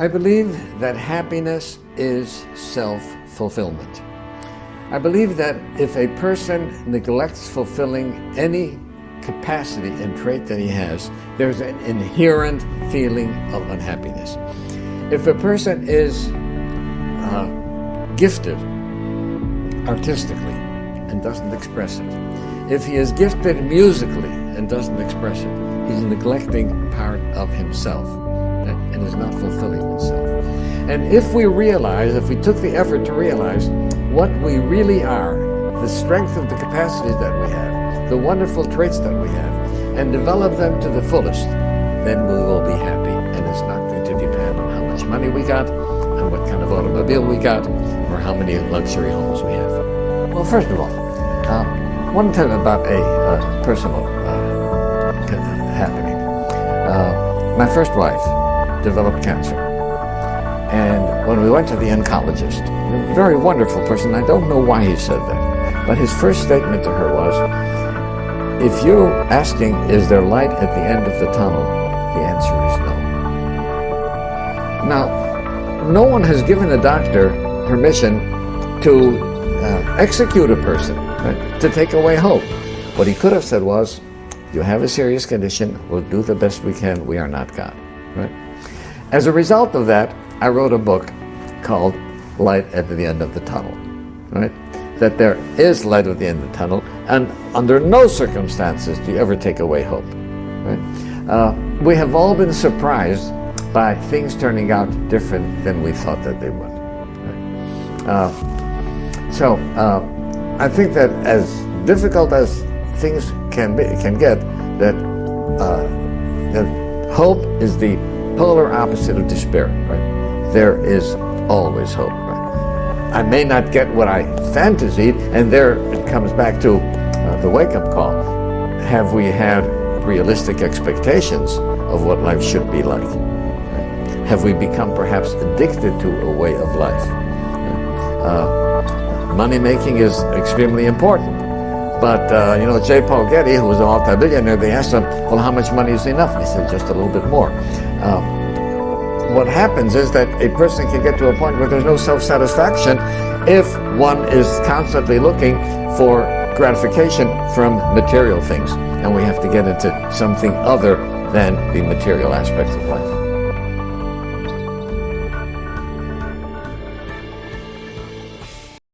I believe that happiness is self-fulfillment. I believe that if a person neglects fulfilling any capacity and trait that he has, there's an inherent feeling of unhappiness. If a person is uh, gifted artistically and doesn't express it, if he is gifted musically and doesn't express it, he's neglecting part of himself and is not fulfilling itself. And if we realize, if we took the effort to realize what we really are, the strength of the capacities that we have, the wonderful traits that we have, and develop them to the fullest, then we will be happy. And it's not going to depend on how much money we got, and what kind of automobile we got, or how many luxury homes we have. Well, first of all, uh, I want to about a uh, personal uh, happening. Uh, my first wife, developed cancer. And when we went to the oncologist, a very wonderful person, I don't know why he said that, but his first statement to her was, if you're asking, is there light at the end of the tunnel, the answer is no. Now, no one has given a doctor permission to uh, execute a person, right? to take away hope. What he could have said was, you have a serious condition, we'll do the best we can, we are not God. Right? As a result of that, I wrote a book called Light at the End of the Tunnel, right? That there is light at the end of the tunnel, and under no circumstances do you ever take away hope, right? Uh, we have all been surprised by things turning out different than we thought that they would. Right? Uh, so, uh, I think that as difficult as things can be, can get, that, uh, that hope is the polar opposite of despair, right? There is always hope, right? I may not get what I fantasied, and there it comes back to uh, the wake-up call. Have we had realistic expectations of what life should be like? Have we become perhaps addicted to a way of life? Uh, money making is extremely important. But, uh, you know, J. Paul Getty, who was a multi-billionaire, they asked him, well, how much money is enough? And he said, just a little bit more. Um, what happens is that a person can get to a point where there's no self-satisfaction if one is constantly looking for gratification from material things. And we have to get into something other than the material aspects of life.